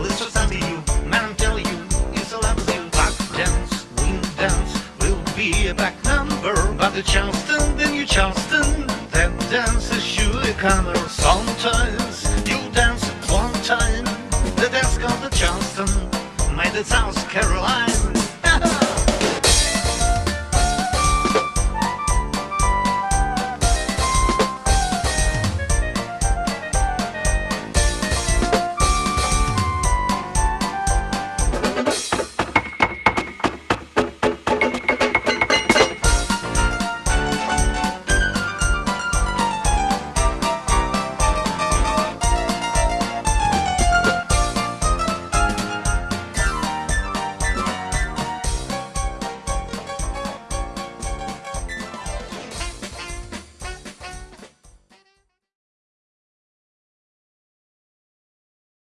You, man, you, it's a lovely back dance, wing dance. Will be back number, but the Charleston, then you Charleston. then dance sure a comer. Sometimes you dance at one time. The dance called the Charleston, made it South Carolina.